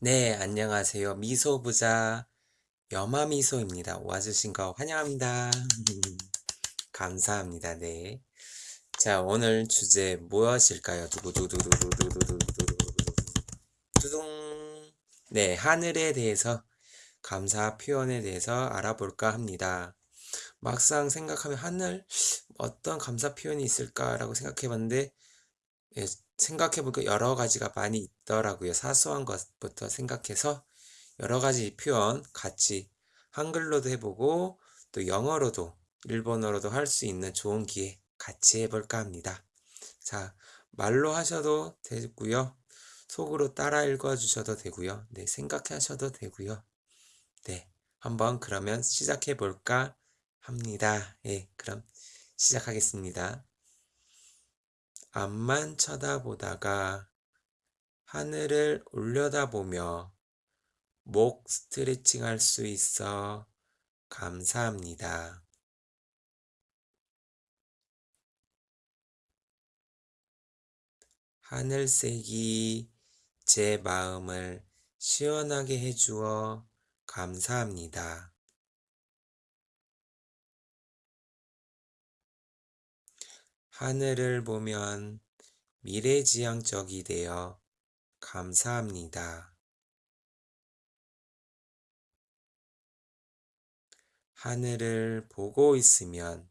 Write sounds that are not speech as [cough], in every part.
네, 안녕하세요. 미소부자 여마미소입니다. 와주신 거 환영합니다. [laughs] 감사합니다. 네. 자, 오늘 주제 무엇일까요? 두구두구두구두구두구두구두구두구 두둥. 네, 하늘에 대해서 감사 표현에 대해서 알아볼까 합니다. 막상 생각하면 하늘 어떤 감사 표현이 있을까라고 생각해 봤는데 예, 생각해보니까 여러 가지가 많이 있더라고요. 사소한 것부터 생각해서 여러 가지 표현 같이 한글로도 해보고 또 영어로도 일본어로도 할 수 있는 좋은 기회 같이 해볼까 합니다. 자, 말로 하셔도 되고요. 속으로 따라 읽어주셔도 되고요. 네, 생각하셔도 되고요. 네, 한번 그러면 시작해 볼까 합니다. 예, 그럼 시작하겠습니다. 앞만 쳐다보다가 하늘을 올려다보며 목 스트레칭 할 수 있어 감사합니다. 하늘색이 제 마음을 시원하게 해주어 감사합니다. 하늘을 보면 미래지향적이 되어 감사합니다. 하늘을 보고 있으면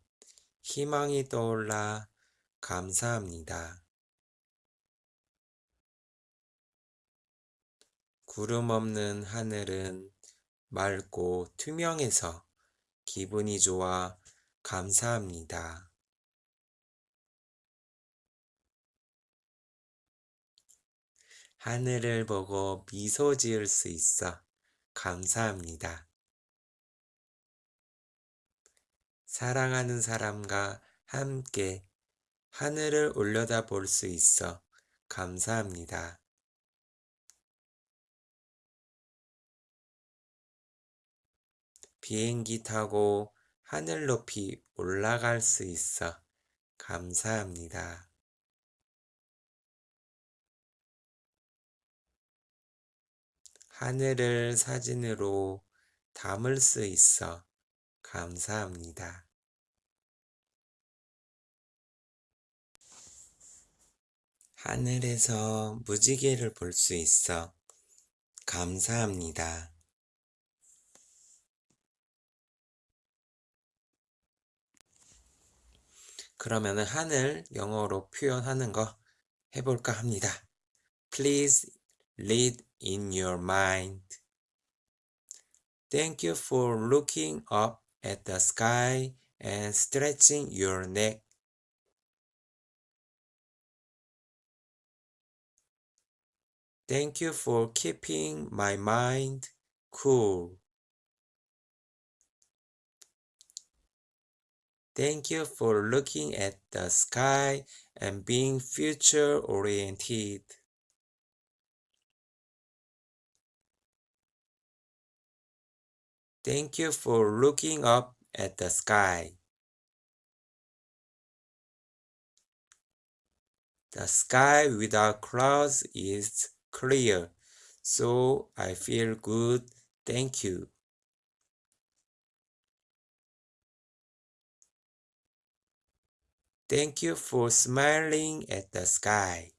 희망이 떠올라 감사합니다. 구름 없는 하늘은 맑고 투명해서 기분이 좋아 감사합니다. 하늘을 보고 미소 지을 수 있어 감사합니다. 사랑하는 사람과 함께 하늘을 올려다 볼 수 있어 감사합니다. 비행기 타고 하늘 높이 올라갈 수 있어 감사합니다. 하늘을 사진으로 담을 수 있어 감사합니다. 하늘에서 무지개를 볼 수 있어 감사합니다. 그러면은 하늘 영어로 표현하는 거 해볼까 합니다. Please read in your mind. Thank you for looking up at the sky and stretching your neck. Thank you for keeping my mind cool. Thank you for looking at the sky and being future oriented. Thank you for looking up at the sky. The sky without clouds is clear, so I feel good. Thank you. Thank you for smiling at the sky.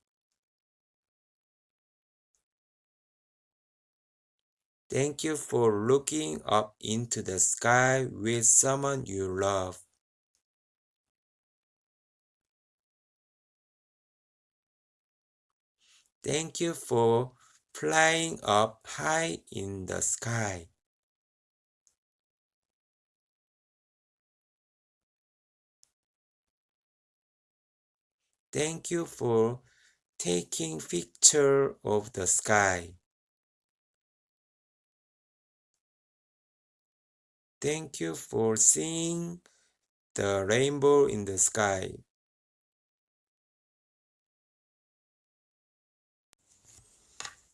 Thank you for looking up into the sky with someone you love. Thank you for flying up high in the sky. Thank you for taking picture of the sky. Thank you for seeing the rainbow in the sky.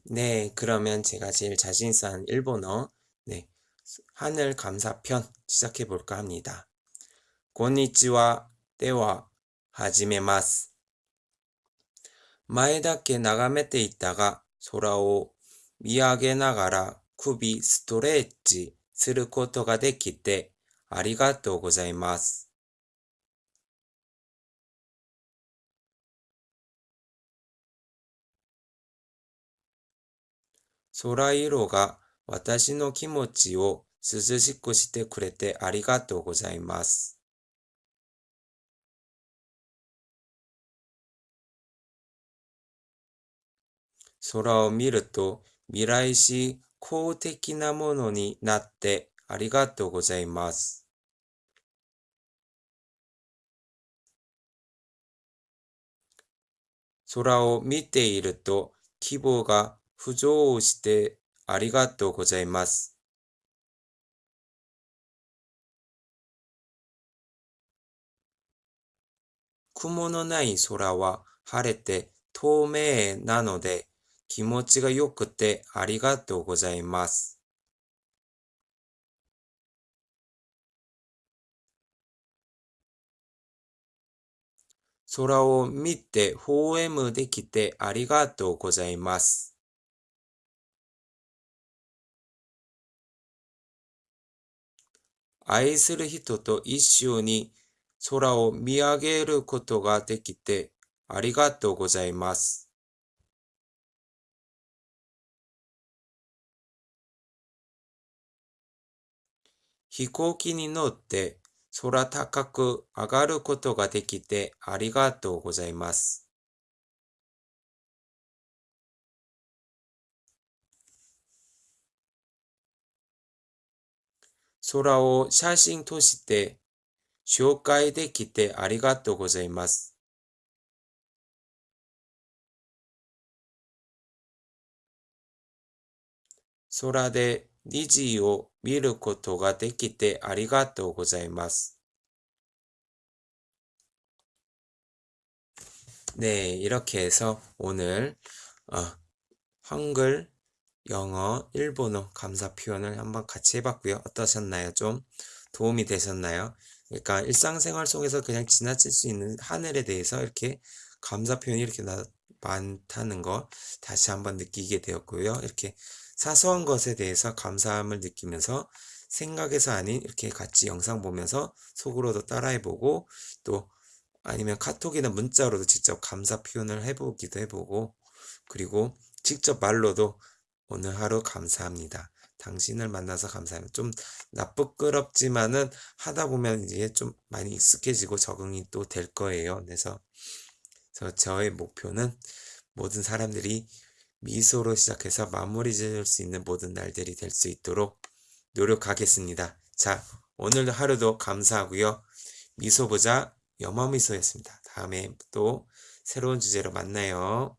네, 그러면 제가 제일 자신 있어 하는 일본어, 네, 하늘 감사편 시작해 볼까 합니다. こんにちは。では、始めます。前だけ眺めていたが、空を 見上げながら首ストレッチ することができてありがとうございます。空色が私の気持ちを涼しくしてくれてありがとうございます。空を見ると未来し公的なものになってありがとうございます。空を見ていると希望が浮上してありがとうございます。雲のない空は晴れて透明なので気持ちが良くてありがとうございます。空を見てフォーエムできてありがとうございます。愛する人と一緒に空を見上げることができてありがとうございます。飛行機に乗って空高く上がることができてありがとうございます。空を写真として紹介できてありがとうございます。空で虹を見ることができてありがとうございます. 네, 이렇게 해서 오늘 어, 한글, 영어, 일본어 감사 표현을 한번 같이 해봤고요. 어떠셨나요? 좀 도움이 되셨나요? 그러니까 일상생활 속에서 그냥 지나칠 수 있는 하늘에 대해서 이렇게 감사 표현이 이렇게 나, 많다는 거 다시 한번 느끼게 되었고요. 이렇게 사소한 것에 대해서 감사함을 느끼면서 생각에서 아닌 이렇게 같이 영상 보면서 속으로도 따라해보고 또 아니면 카톡이나 문자로도 직접 감사 표현을 해보기도 해보고 그리고 직접 말로도 오늘 하루 감사합니다. 당신을 만나서 감사합니다. 좀 나쁘끄럽지만은 하다 보면 이제 좀 많이 익숙해지고 적응이 또 될 거예요. 그래서, 저의 목표는 모든 사람들이 미소로 시작해서 마무리 지을 수 있는 모든 날들이 될 수 있도록 노력하겠습니다. 자, 오늘 하루도 감사하고요. 미소보자 염화미소였습니다. 다음에 또 새로운 주제로 만나요.